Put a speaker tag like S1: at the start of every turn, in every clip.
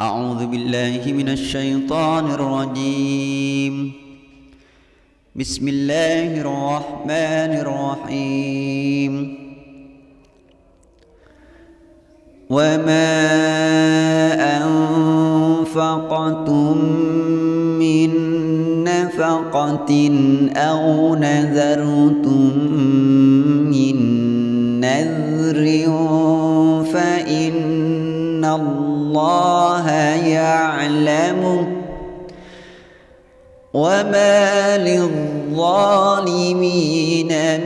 S1: أعوذ بالله من الشيطان الرجيم. بسم الله الرحمن الرحيم. وما أنفقتم من نفقة أو نذرتم من نذر فإن الله يعلمه وما للظالمين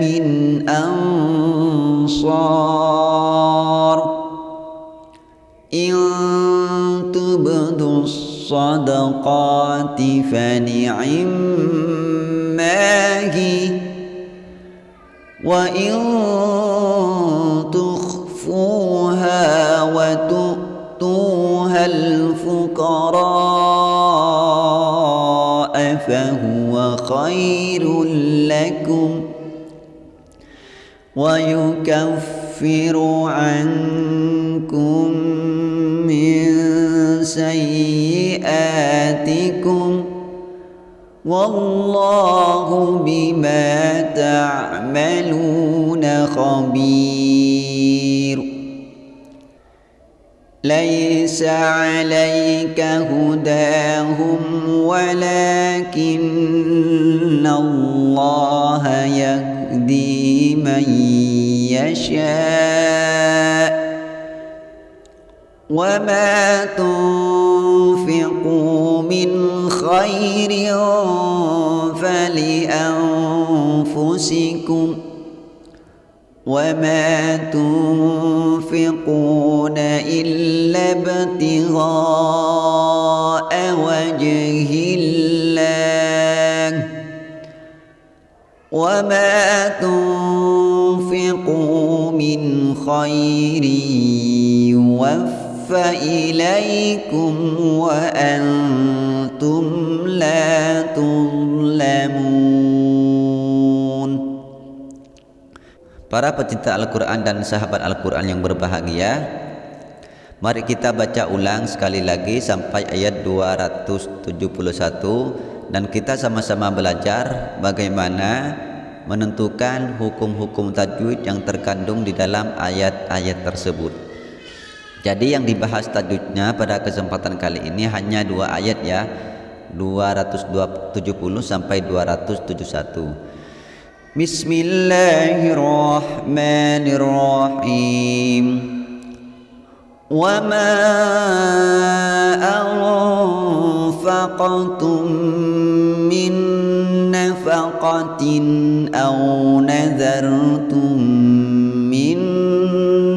S1: من أنصار إن تبدوا الصدقات فنعما هي وإن الفقراء فهو خير لكم ويكفر عنكم من سيئاتكم والله بما تعملون خبير ليس عليك هداهم ولكن الله يهدي من يشاء. وما تنفقوا من خير فلأنفسكم وما تنفقون إلا ابتغاء وجه الله وما تنفقوا من خير يوفى إليكم وأنتم لا تظلمون
S2: Para pecinta Al-Quran dan sahabat Al-Quran yang berbahagia Mari kita baca ulang sekali lagi sampai ayat 271 Dan kita sama-sama belajar bagaimana menentukan hukum-hukum tajwid yang terkandung di dalam ayat-ayat tersebut. Jadi yang dibahas tajwidnya pada kesempatan kali ini hanya dua ayat ya 270 sampai 271
S1: بسم الله الرحمن الرحيم. وما أنفقتم من نفقة أو نذرتم من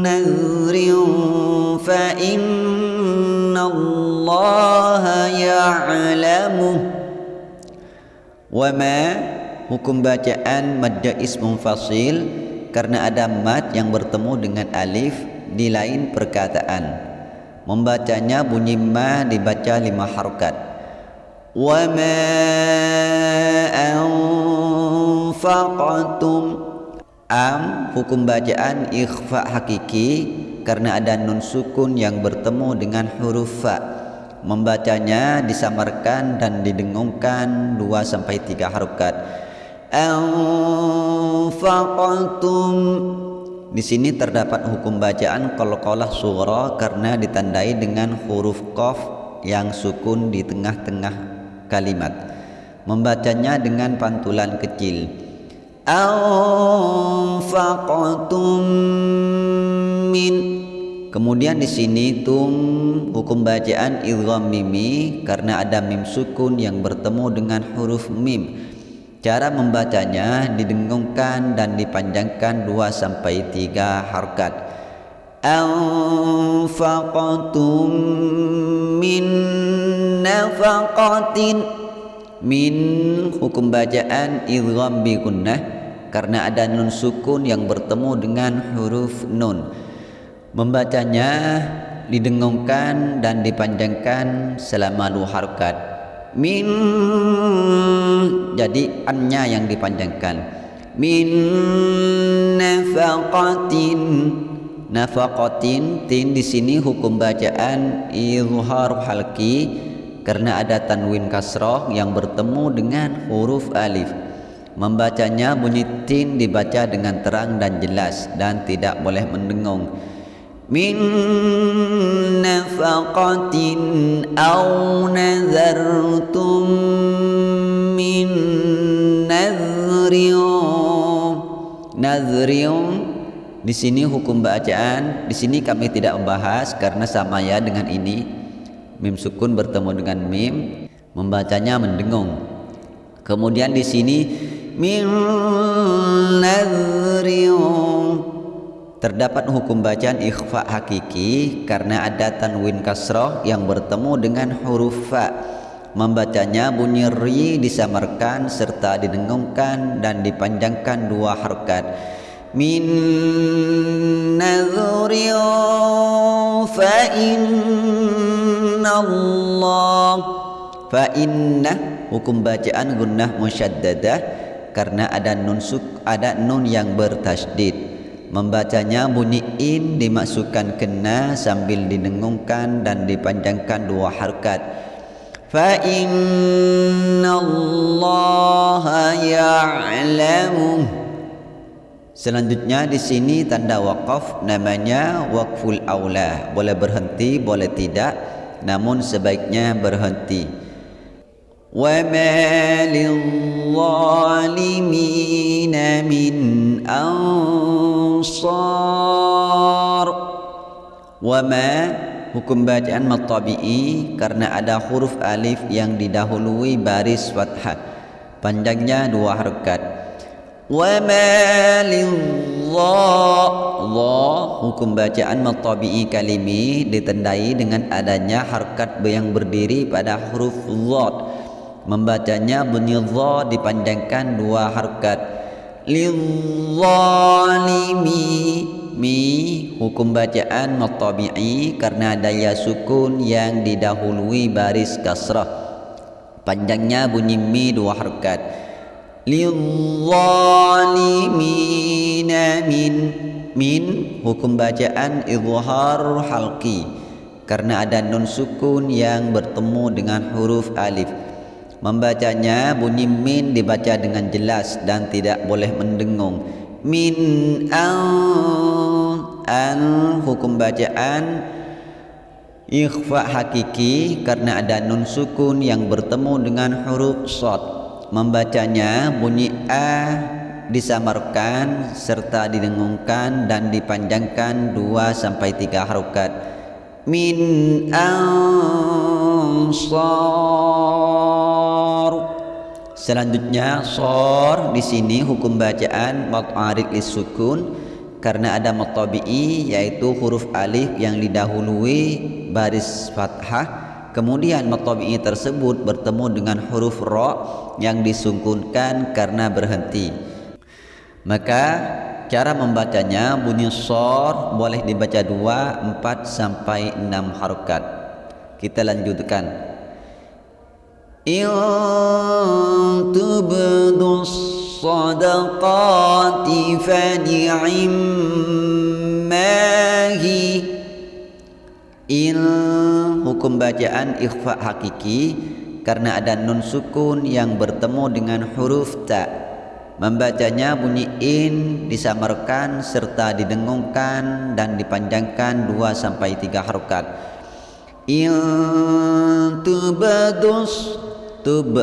S1: نذر فإن الله يعلمه.
S2: وما hukum bacaan madda ism fasil karena ada mad yang bertemu dengan alif di lain perkataan. Membacanya bunyi ma dibaca lima harokat.
S1: Wa ma anfaqtum.
S2: Am hukum bacaan ikhfa hakiki karena ada nun sukun yang bertemu dengan huruf fa. Membacanya disamarkan dan didengungkan 2 sampai 3 harokat
S1: anfaqtum.
S2: Di sini terdapat hukum bacaan qalqalah sughra karena ditandai dengan huruf qaf yang sukun di tengah-tengah kalimat. Membacanya dengan pantulan kecil.
S1: Anfaqtum
S2: min. Kemudian di sini tum hukum bacaan idgham mimi karena ada mim sukun yang bertemu dengan huruf mim Cara membacanya didengungkan dan dipanjangkan 2 sampai 3 harkat.
S1: Anfaqtum min nafaqatin
S2: min hukum bacaan idgham bi gunnah karena ada nun sukun yang bertemu dengan huruf nun. Membacanya didengungkan dan dipanjangkan selama dua harkat
S1: min
S2: jadi annya yang dipanjangkan.
S1: Min nafaqatin
S2: nafaqatin tin di sini hukum bacaan izhar halki karena ada tanwin kasroh yang bertemu dengan huruf alif. Membacanya bunyi tin dibaca dengan terang dan jelas dan tidak boleh mendengung min nafaqatin aw nazartum min nadhriyum nadhriyum di sini hukum bacaan, di sini kami tidak membahas karena sama ya dengan ini. Mim sukun bertemu dengan mim, membacanya mendengung. Kemudian di sini min terdapat hukum bacaan ikhfa hakiki karena ada tanwin kasroh yang bertemu dengan huruf fa. Membacanya bunyi ri disamarkan serta didengungkan dan dipanjangkan dua harokat min nadhri fa inna Allah fa inna hukum bacaan gunnah musyaddadah karena ada nun suk ada nun yang bertasdid membacanya bunyi in dimasukkan kena sambil didengungkan dan dipanjangkan dua harkat fa inna Allah ya'lamu Selanjutnya di sini tanda wakaf namanya wakful aula. Boleh berhenti, boleh tidak, namun sebaiknya berhenti. Wa ma lil-zalimin min ansar. Wa ma hukum bacaan matabi'i karena ada huruf alif yang didahului baris fathah. Panjangnya dua harakat. وما للظا hukum bacaan matabi'i kalimi ditandai dengan adanya harkat yang berdiri pada huruf zat membacanya bunyi dha dipanjangkan dua harkat. Lizzalimi mi hukum bacaan matabi'i karena daya sukun yang didahului baris kasrah. Panjangnya bunyi mi dua harkat. Lidzalimina min min hukum bacaan izhar halqi. Karena ada nun sukun yang bertemu dengan huruf alif membacanya bunyi min dibaca dengan jelas dan tidak boleh mendengung. Min an an hukum bacaan. Ikhfa hakiki karena ada nun sukun yang bertemu dengan huruf shad membacanya bunyi a disamarkan serta didengungkan dan dipanjangkan dua sampai tiga harokat. Min ansar selanjutnya sor di sini hukum bacaan mut'arid sukun karena ada matabi'i yaitu huruf alif yang didahului baris fathah Kemudian matabi'i tersebut bertemu dengan huruf ra yang disungkunkan karena berhenti. Maka cara membacanya bunyi sor boleh dibaca dua, empat sampai enam harokat. Kita lanjutkan. In tubdu sadaqati fani'immahi In hukum bacaan ikhfa hakiki karena ada nun sukun yang bertemu dengan huruf ta. Membacanya bunyi in disamarkan serta didengungkan dan dipanjangkan 2 sampai 3 harokat. In tubadus tub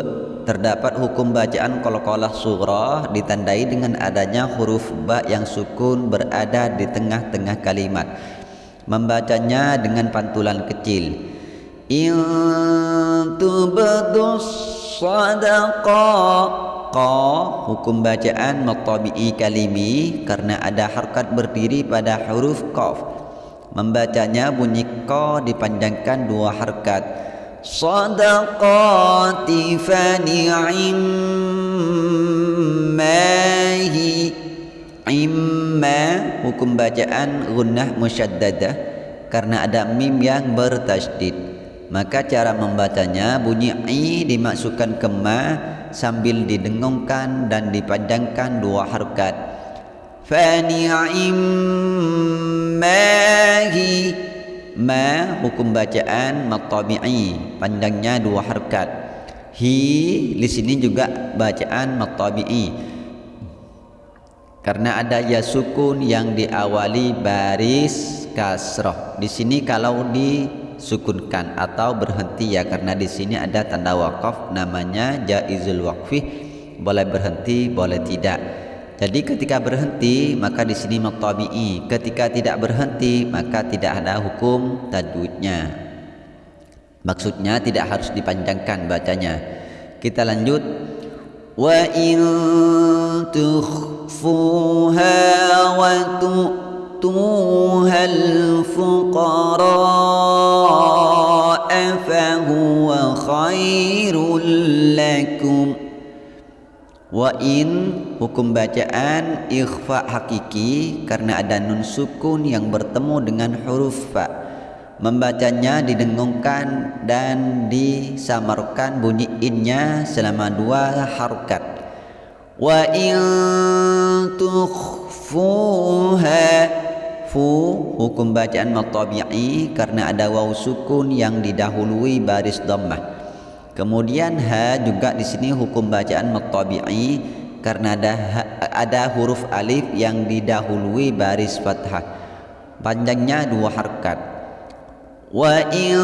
S2: terdapat hukum bacaan qalqalah surah ditandai dengan adanya huruf ba yang sukun berada di tengah-tengah kalimat. Membacanya dengan pantulan kecil. In tubdus hukum bacaan matabi'i kalimi karena ada harkat berdiri pada huruf qaf. Membacanya bunyi qa dipanjangkan dua harkat fani'im mahi. Imma hukum bacaan gunnah musyaddadah karena ada mim yang bertasydid. Maka cara membacanya bunyi i dimasukkan ke ma sambil didengungkan dan dipanjangkan dua harkat.
S1: Fani'immahi
S2: ma hukum bacaan matabi'i panjangnya dua harakat hi di sini juga bacaan matabi'i. Karena ada ya sukun yang diawali baris kasroh. Di sini kalau disukunkan atau berhenti ya karena di sini ada tanda wakaf namanya jaizul waqfi boleh berhenti boleh tidak jadi ketika berhenti maka di sini matabi'i. Ketika tidak berhenti maka tidak ada hukum tajwidnya. Maksudnya tidak harus dipanjangkan bacanya. Kita lanjut.
S1: Wa in tukhfuha wa tu'tuha al-fuqara fa huwa khairul lakum
S2: Wa in hukum bacaan ikhfa hakiki karena ada nun sukun yang bertemu dengan huruf fa. Membacanya didengungkan dan disamarkan bunyi innya selama dua harokat.
S1: Wa in tukhfuha
S2: fu hukum bacaan matabi'i karena ada waw sukun yang didahului baris dhammah. Kemudian ha juga di sini hukum bacaan matabi'i karena ada ada huruf alif yang didahului baris fathah. Panjangnya dua harkat.
S1: Wa in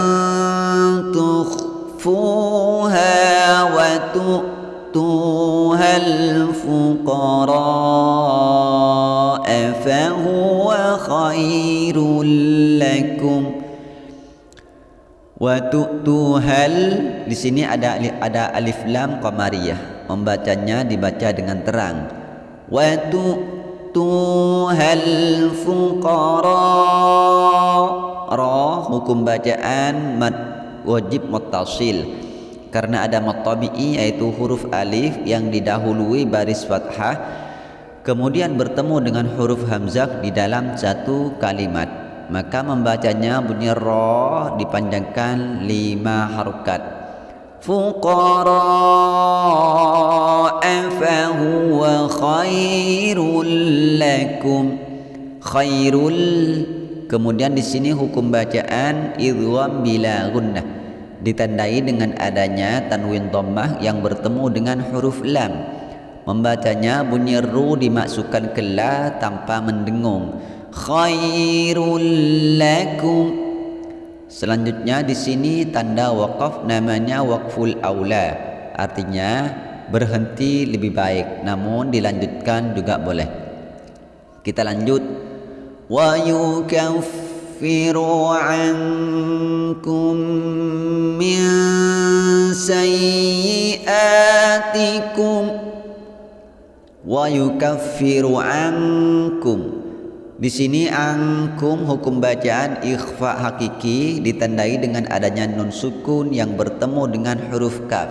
S1: tukhfuha wa tu'tuha al-fuqara fa huwa khairul lakum
S2: wa tu'tuhal di sini ada ada alif lam qamariyah. Membacanya dibaca dengan terang.
S1: Wa tu'tuhal fuqara
S2: ra hukum bacaan mad wajib muttasil. Karena ada matabi'i yaitu huruf alif yang didahului baris fathah kemudian bertemu dengan huruf hamzah di dalam satu kalimat maka membacanya bunyi ra dipanjangkan lima
S1: fuqara fa huwa khairul lakum.
S2: Khairul. Kemudian di sini hukum bacaan idgham bila gunnah ditandai dengan adanya tanwin dhammah yang bertemu dengan huruf lam. Membacanya bunyi ru dimasukkan ke la tanpa mendengung khairul lakum. Selanjutnya di sini tanda wakaf namanya wakful aula. Artinya berhenti lebih baik namun dilanjutkan juga boleh. Kita lanjut.
S1: Wa yukaffiru ankum min sayyiatikum.
S2: Wa yukaffiru ankum di sini angkum hukum bacaan ikhfa hakiki ditandai dengan adanya nun sukun yang bertemu dengan huruf kaf.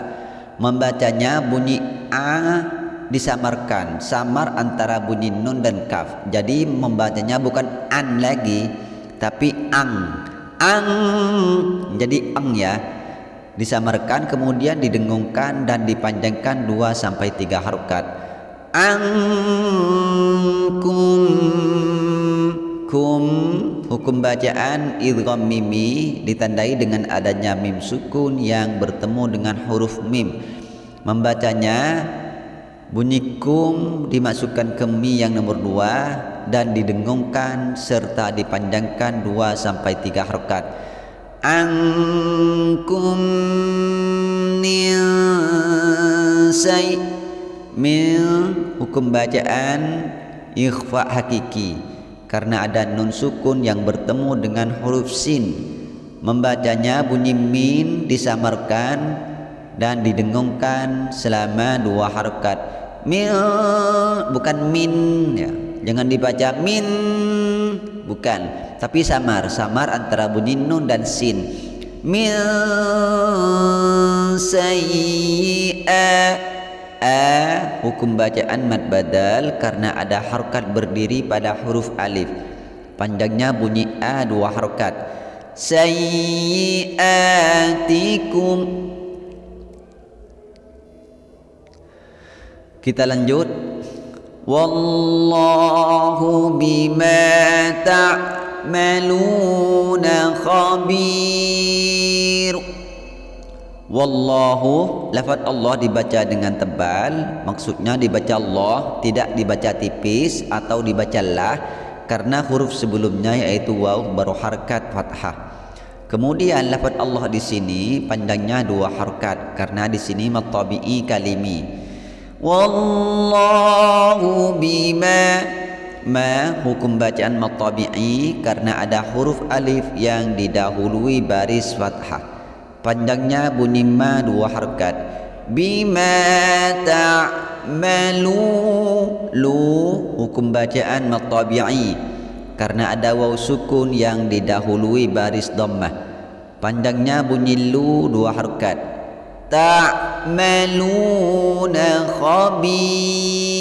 S2: Membacanya bunyi a disamarkan, samar antara bunyi nun dan kaf. Jadi membacanya bukan an lagi, tapi ang. Ang jadi ang ya. Disamarkan kemudian didengungkan dan dipanjangkan 2 sampai 3 harokat.
S1: Angkum
S2: kum. Hukum bacaan idgham mimi ditandai dengan adanya mim sukun yang bertemu dengan huruf mim. Membacanya bunyi kum dimasukkan ke mi yang nomor dua dan didengungkan serta dipanjangkan dua sampai tiga harokat.
S1: Angkum say
S2: min hukum bacaan ikhfa hakiki. Karena ada nun sukun yang bertemu dengan huruf sin. Membacanya bunyi min disamarkan dan didengungkan selama dua harokat. Min bukan min ya. Jangan dibaca min bukan. Tapi samar samar antara bunyi nun dan sin. Min sayyi'ah a hukum bacaan mad badal karena ada harokat berdiri pada huruf alif. Panjangnya bunyi a dua harokat. Sayyiatikum kita lanjut.
S1: Wallahu bima ta'maluna khabir
S2: Wallahu lafaz Allah dibaca dengan tebal maksudnya dibaca Allah tidak dibaca tipis atau dibaca lah karena huruf sebelumnya yaitu waw baru fathah Kemudian lafaz Allah di sini panjangnya dua harkat karena di sini matabi'i kalimi.
S1: Wallahu bima
S2: ma hukum bacaan matabi'i karena ada huruf alif yang didahului baris fathah. Panjangnya bunyi ma dua harkat.
S1: Bima ta'malu
S2: lu hukum bacaan matabi'i. Karena ada waw sukun yang didahului baris dhammah. Panjangnya bunyi lu dua harakat
S1: ta'maluna khabir.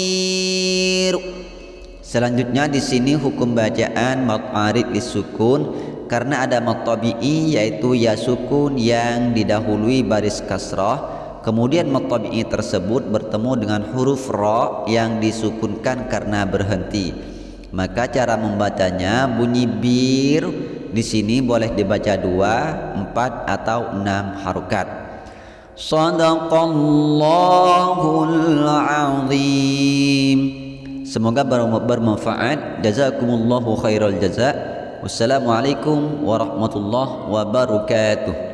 S2: Selanjutnya di sini hukum bacaan mad arid disukun karena ada mad yaitu ya sukun yang didahului baris kasrah kemudian mad tersebut bertemu dengan huruf ra yang disukunkan karena berhenti maka cara membacanya bunyi bir di sini boleh dibaca dua, empat atau enam
S1: azim.
S2: Semoga bermanfaat. Jazakumullahu khairal jaza. Wassalamualaikum warahmatullahi wabarakatuh.